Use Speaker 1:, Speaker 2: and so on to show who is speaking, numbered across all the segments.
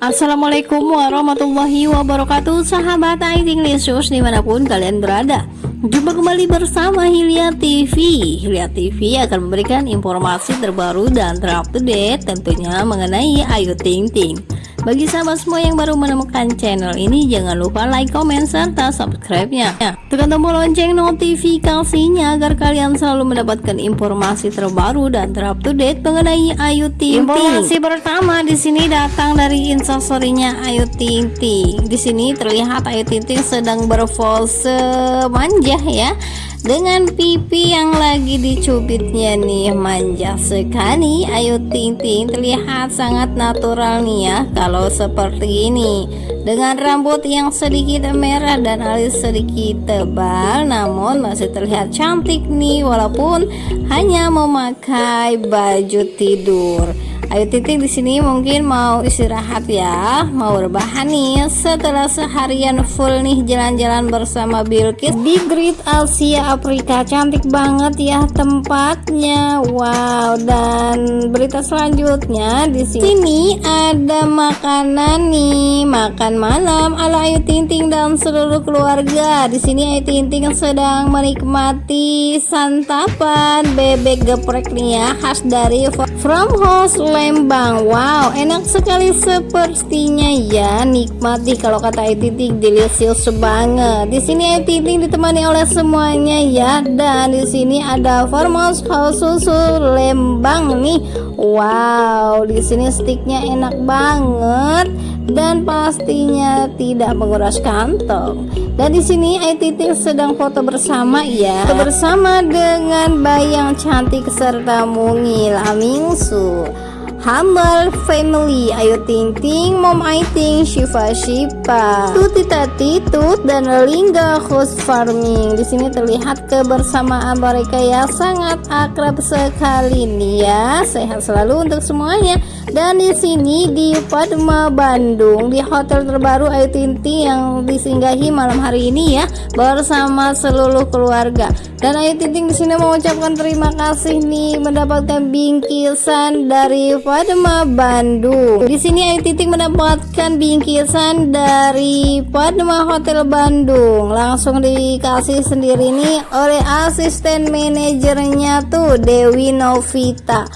Speaker 1: Assalamualaikum warahmatullahi wabarakatuh Sahabat IT Lisius di mana pun kalian berada. Jumpa kembali bersama Hilya TV Hilya TV akan memberikan informasi terbaru dan terupdate tentunya mengenai Ayu Ting Ting bagi sahabat semua yang baru menemukan channel ini, jangan lupa like, comment, serta subscribe-nya. Tekan tombol lonceng notifikasinya agar kalian selalu mendapatkan informasi terbaru dan terupdate mengenai Ayu Ting Ting. Informasi pertama di sini datang dari instastorynya Ayu Ting Ting. Di sini terlihat Ayu Ting Ting sedang berpose manja ya dengan pipi yang lagi dicubitnya nih manja sekali. Ayu Ting Ting terlihat sangat natural nih ya kalau seperti ini. Dengan rambut yang sedikit merah dan alis sedikit tebal namun masih terlihat cantik nih walaupun hanya memakai baju tidur Ayu Titik di sini mungkin mau istirahat ya, mau rebahan nih setelah seharian full nih jalan-jalan bersama Bilkis di Great Asia Afrika. Cantik banget ya tempatnya. Wow, dan berita selanjutnya di sini ada makanan nih, makan malam ala Ayu Ting Ting dan seluruh keluarga. Di sini Ayu Ting Ting sedang menikmati santapan bebek geprek nih ya, khas dari From House Lembang. Wow enak sekali sepertinya. Ya nikmati kalau kata Titik delicious banget. Di sini Titik ditemani oleh semuanya ya. Dan di sini ada Farmhouse House susu Lembang nih. Wow di sini sticknya enak banget. Dan pastinya tidak menguras kantong. Dan di sini Titik sedang foto bersama ya. Bersama dengan bayang cantik serta mungil Amingsu Humble Family. Ayu Ting Ting Mom Aiting Shiva Shiva. Tuti Tati Tut dan Lingga Host Farming. Di sini terlihat kebersamaan mereka ya sangat akrab sekali nih ya. Sehat selalu untuk semuanya. Dan di sini di Padma Bandung di hotel terbaru Ayu Ting Ting yang disinggahi malam hari ini ya bersama seluruh keluarga. Dan Ayu Ting Ting di sini mengucapkan terima kasih nih mendapatkan bingkisan dari Padma Bandung. Di sini Ayu Titik mendapatkan bingkisan dari Padma Hotel Bandung. Langsung dikasih sendiri nih oleh asisten manajernya tuh Dewi Novita.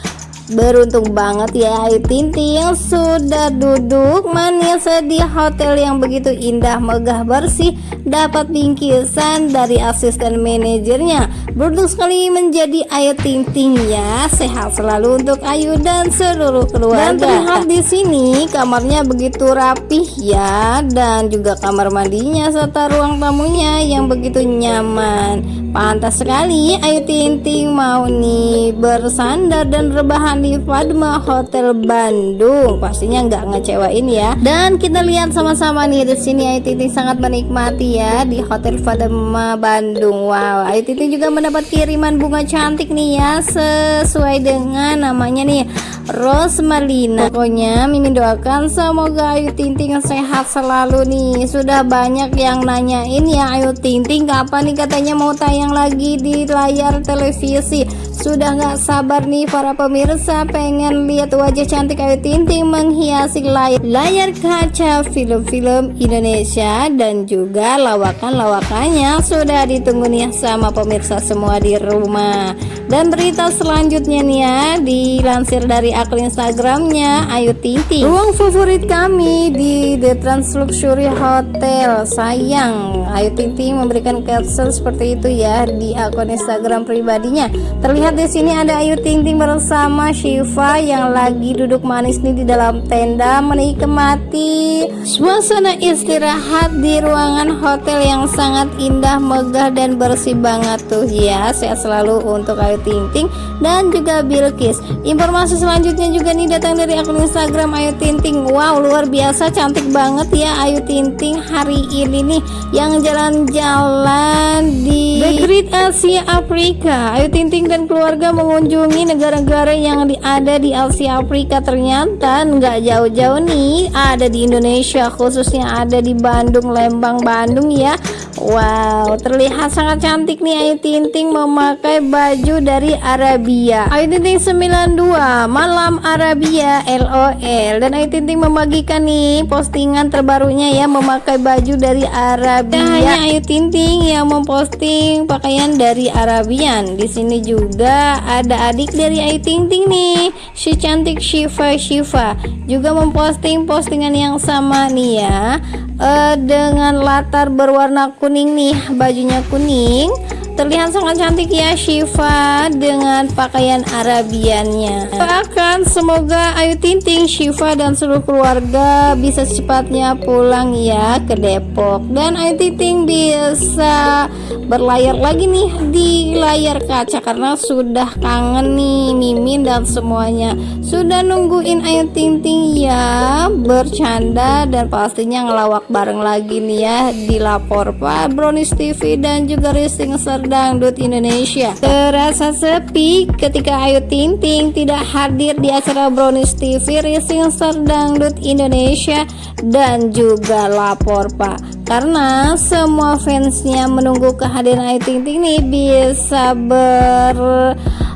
Speaker 1: Beruntung banget ya Ayu Tinting sudah duduk manis di hotel yang begitu indah, megah, bersih dapat bingkisan dari asisten manajernya. Beruntung sekali menjadi Ayu Tinting ya. Sehat selalu untuk Ayu dan seluruh keluarga. Dan terlihat di sini kamarnya begitu rapih ya dan juga kamar mandinya serta ruang tamunya yang begitu nyaman. Pantas sekali Ayu Ting mau nih bersandar dan rebahan di Padma Hotel Bandung. Pastinya nggak ngecewain ya. Dan kita lihat sama-sama nih di sini Ayu Ting sangat menikmati ya di Hotel Padma Bandung. Wow, Ayu Ting juga mendapat kiriman bunga cantik nih ya sesuai dengan namanya nih Rose Marlina pokoknya Mimin doakan semoga Ayu Ting Ting sehat selalu nih. Sudah banyak yang nanyain ya Ayu Ting Ting kapan nih katanya mau tayang lagi di layar televisi sudah nggak sabar nih para pemirsa pengen lihat wajah cantik Ayu Ting Ting menghiasi layar, layar kaca film-film Indonesia dan juga lawakan-lawakannya. Sudah ditunggu nih sama pemirsa semua di rumah. Dan berita selanjutnya nih ya dilansir dari akun Instagramnya Ayu Ting Ting ruang favorit kami di The Trans Luxury Hotel. Sayang Ayu Ting Ting memberikan caption seperti itu ya di akun Instagram pribadinya. Terlihat di sini ada Ayu Ting Ting bersama Shiva yang lagi duduk manis nih di dalam tenda menikmati suasana istirahat di ruangan hotel yang sangat indah megah dan bersih banget tuh. Ya sehat selalu untuk Ayu Ayu Ting Ting dan juga Bilkis. Informasi selanjutnya juga nih datang dari akun Instagram Ayu Ting Ting wow luar biasa cantik banget ya Ayu Ting Ting hari ini nih yang jalan-jalan di The Great Asia Afrika. Ayu Ting Ting dan keluarga mengunjungi negara-negara yang ada di Asia Afrika ternyata nggak jauh-jauh nih. Ada di Indonesia khususnya ada di Bandung Lembang Bandung ya Wow terlihat sangat cantik nih Ayu Ting Ting memakai baju dari Arabia. Ayu Ting Ting 92 Malam Arabia LOL Dan Ayu Ting Ting membagikan nih postingan terbarunya ya Memakai baju dari Arabia. Hanya Ayu Ting Ting yang memposting pakaian dari Arabian. Di sini juga ada adik dari Ayu Ting Ting nih Si cantik Shiva Shiva. Juga memposting postingan yang sama nih ya uh, dengan latar berwarna kuning nih bajunya kuning Terlihat sangat cantik ya Shiva dengan pakaian Arabiannya. Bahkan semoga Ayu Tinting, Shiva dan seluruh keluarga bisa secepatnya pulang ya ke Depok dan Ayu Tinting bisa berlayar lagi nih di layar kaca karena sudah kangen nih Mimin dan semuanya. Sudah nungguin Ayu Tinting ya bercanda dan pastinya ngelawak bareng lagi nih ya di lapor Pak Brownies TV dan juga Rising Ser Dangdut Indonesia. Terasa sepi ketika Ayu Ting Ting tidak hadir di acara Brownies TV Racing Star Dangdut Indonesia dan juga lapor Pak. Karena semua fansnya menunggu kehadiran Ayu Ting Ting nih bisa ber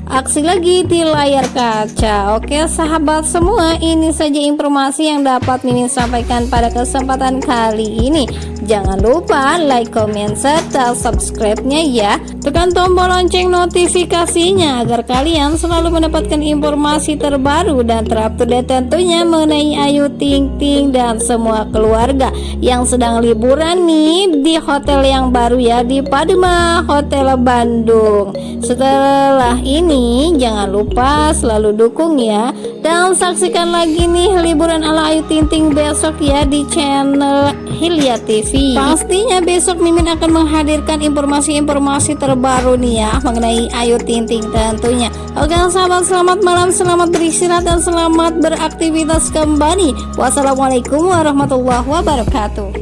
Speaker 1: aksi lagi di layar kaca. Oke sahabat semua ini saja informasi yang dapat Mimin sampaikan pada kesempatan kali ini. Jangan lupa like, comment, serta subscribe-nya ya. Tekan tombol lonceng notifikasinya agar kalian selalu mendapatkan informasi terbaru dan terupdate tentunya mengenai Ayu Ting Ting dan semua keluarga yang sedang liburan nih di hotel yang baru ya di Padma Hotel Bandung. Setelah ini jangan lupa selalu dukung ya. Dan saksikan lagi nih liburan ala Ayu Ting besok ya di channel Hilya TV pastinya besok Mimin akan menghadirkan informasi-informasi terbaru nih ya mengenai Ayu Ting tentunya. Oke sahabat selamat malam selamat beristirahat dan selamat beraktivitas kembali. Wassalamualaikum warahmatullahi wabarakatuh